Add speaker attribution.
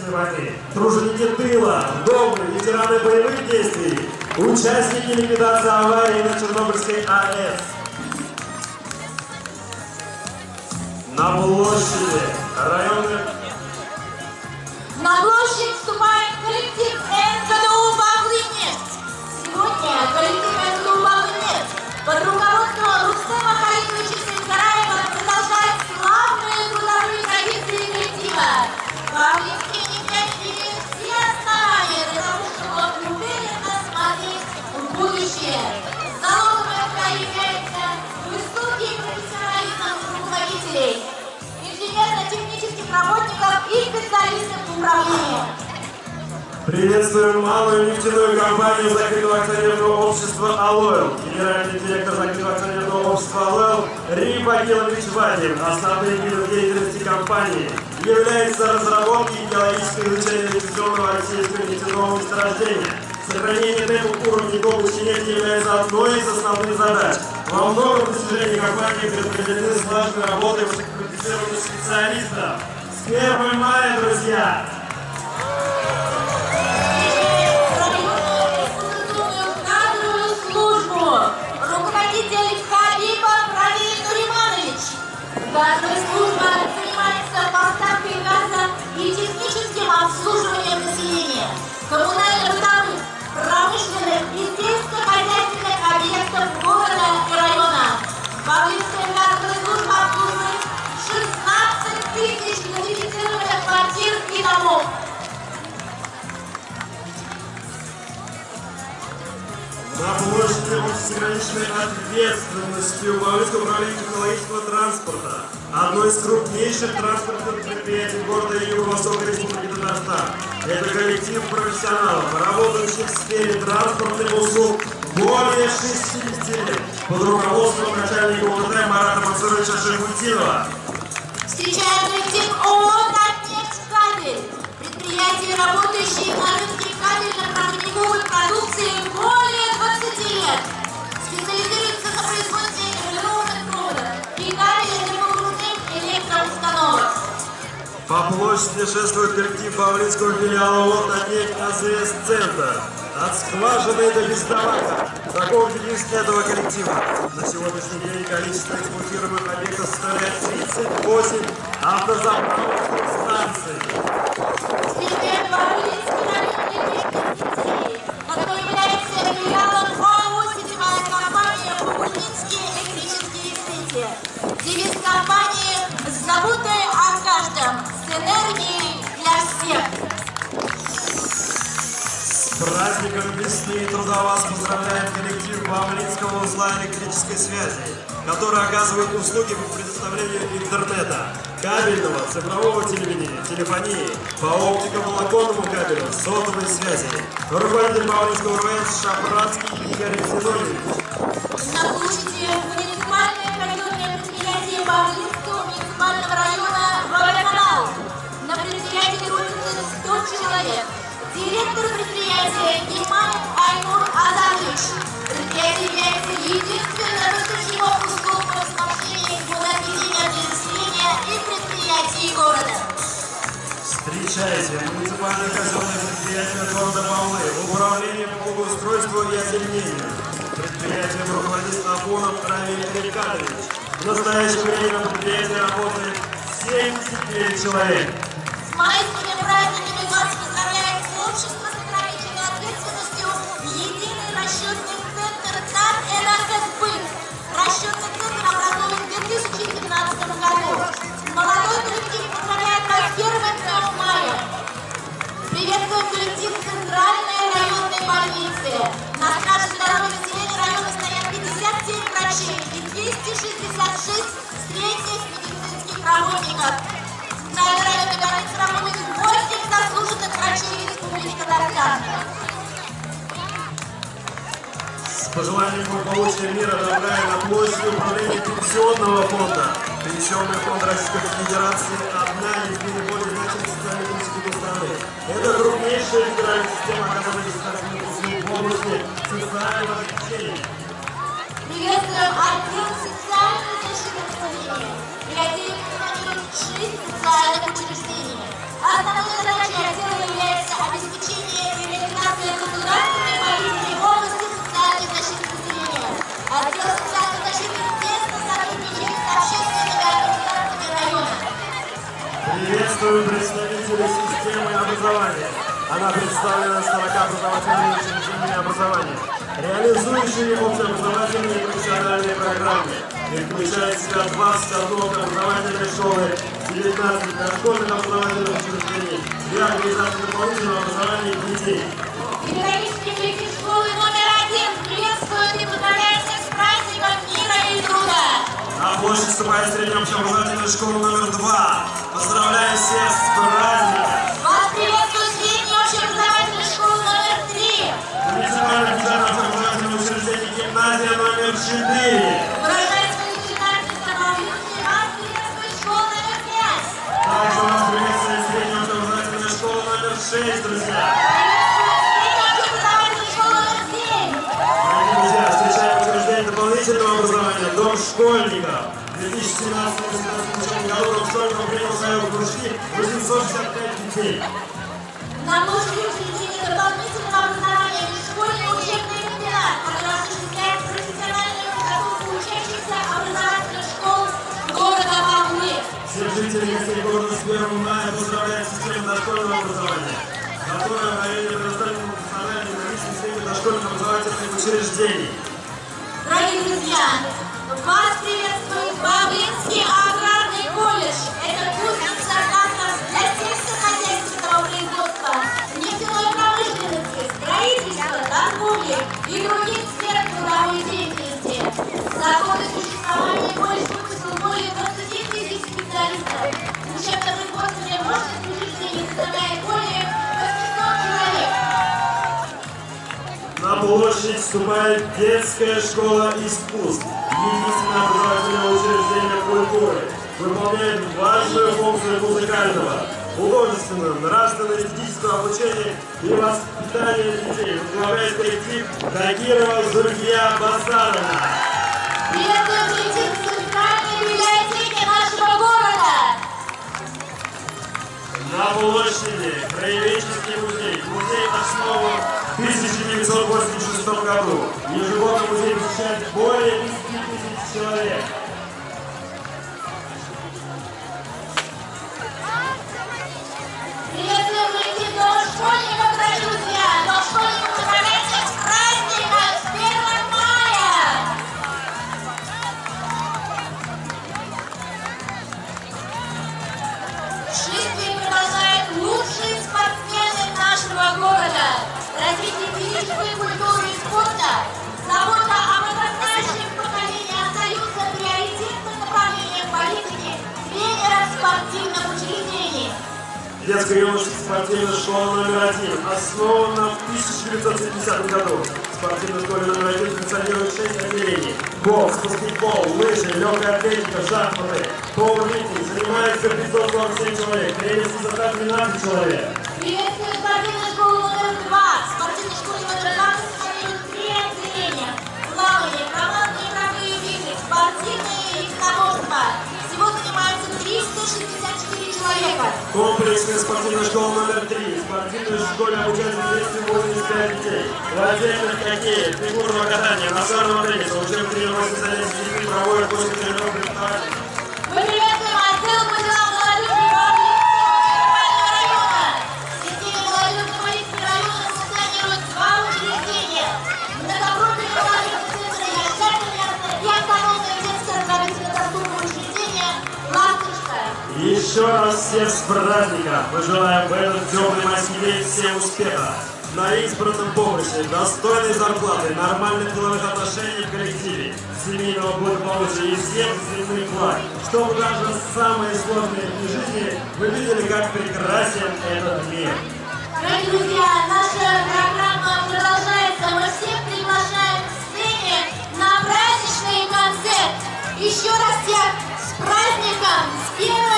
Speaker 1: Отечественной войны, труженики тыла, вдовы, ветераны боевых действий, участники ликвидации аварии на Чернобыльской АЭС. На площади районных
Speaker 2: На площадь вступает коллектив работников и специалистов по управлению.
Speaker 1: Приветствуем малую нефтяную компанию закрытого акционерного общества «Алойл». Генеральный директор закрытого акционерного общества «Алойл» Рим Агилович Вадим. Основным видом деятельности компании является разработка и геологическое изучение инвестиционного российского нефтяного месторождения. Сохранение темпов уровня добычи нефти является одной из основных задач. Во многом достижения компании предопределены слаженной работой высококвалифицированных специалистов. С 1 мая, друзья!
Speaker 2: Газовая служба занимается поставкой газа и техническим обслуживанием
Speaker 1: На площади общесограничной ответственностью Бавлинского управления технологического транспорта, одно из крупнейших транспортных предприятий города Юго-Востока Республики Татарстан. Это коллектив профессионалов, работающих в сфере транспортных услуг более 60 лет под руководством начальника УВД Марата Мансуровича Шахутинова.
Speaker 2: Встречаем коллектив ООО «Татнефтькабель». Предприятие, работающее на рынке кабельно-проводниковой продукции
Speaker 1: По площади шествует коллектив Павлинского филиала ООО «Татнефть АЗС Центр». От скважины до бездомака. Таков девиз этого коллектива. На сегодняшний день количество эксплуатируемых объектов составляет 38 автозаправочных станций. Праздником весны и труда вас поздравляет коллектив Павлинского узла электрической связи, который оказывает услуги по предоставлению интернета, кабельного, цифрового телевидения, телефонии, по оптико-волоконному кабелю, сотовой связи. Руководитель Павлинского РВС Шапратский Игорь Зиновьевич. Встречайте, муниципальное казенное предприятие города Павлы, управление по благоустройству и озеленению. Предприятием руководит Афонов Равиль Рикардович. В настоящее время на предприятии работает 79 человек.
Speaker 2: С майскими праздниками Приветствуем коллектив Центральной районной больницы. На страже здоровья населения района стоят 57 врачей и 266 средних медицинских работников. Центральной районной больнице работают 8 заслуженных врачей Республики Татарстан.
Speaker 1: С пожеланием благополучия мира добра на площади управления пенсионного фонда. Пенсионный фонд Российской Федерации – одна из наиболее нашей страны. Это крупнейшая избирательная система, которая сейчас в области социального обучения.
Speaker 2: Приветствуем отдел социального защиты и отдел жить социальных учреждений. Основной задачей отдела является обеспечение и реализация государственной политики в области социальной защиты населения. Отдел социальной защиты тесно сотрудничает с общественными организациями района.
Speaker 1: Приветствую представителей задачи Она представлена 40 образовательными учреждениями образования, реализующими общеобразовательные и профессиональные программы. И включает в себя 21 образовательной школы, 19 дошкольных образовательных учреждений для организации дополнительного образования детей.
Speaker 2: Педагогический коллектив школы номер один приветствует и поздравляет всех с праздником мира и труда.
Speaker 1: На площадь вступает средняя общеобразовательная школа номер два. Поздравляем всех с праздником! Четыре.
Speaker 2: Выражая свои начинательные самоуверенности, вас приветствует школа номер пять.
Speaker 1: Также вас приветствует средняя общеобразовательная школа номер шесть, друзья.
Speaker 2: Приветствует средняя общеобразовательная школа номер семь.
Speaker 1: Дорогие друзья, встречаем учреждение дополнительного образования «Дом школьников». В 2017-2018 году Дом школьников принял в свои кружки 865 детей.
Speaker 2: На площади учреждения дополнительного
Speaker 1: жителей гостей города с 1 мая поздравляет систему дошкольного образования, которая в районе предоставлена функциональной наличной сети дошкольных образовательных учреждений.
Speaker 2: Дорогие друзья, вас приветствует Баблинский
Speaker 1: площадь вступает детская школа искусств, единственное образовательное учреждение культуры, выполняет важную функцию музыкального, художественного, нравственно-эстетического обучения и воспитания детей. Возглавляет коллектив Тагирова Зульфия Басаровна.
Speaker 2: Приветствуем коллектив центральной нашего города!
Speaker 1: На площади Краеведческий музей. Музей основан в 1986 году. Ежегодно музей посещает Детская юношеская спортивная школа номер один основана в 1970 году. В спортивной школе номер один функционирует 6 отделений. Бокс, баскетбол, лыжи, легкая атлетика, шахматы, пауэрлифтинг. Занимается 547 человек. Тренерский состав 12 человек. Школа номер три. В спортивной школе обучаются 285 детей. Владельных хоккея, фигурного катания, настольного тенниса, учебно-тренировочных занятий с детьми проводят после тренировок Еще раз всех с праздником! Мы желаем в этот теплый майский день всем успеха! На избранном помощи, достойной зарплаты, нормальных деловых отношений в коллективе, семейного благополучия и всем земных благ, чтобы даже самые сложные дни жизни вы видели, как прекрасен этот мир.
Speaker 2: Дорогие друзья, наша программа продолжается. Мы всех приглашаем к сцене на праздничный концерт. Еще раз всех с праздником, с первым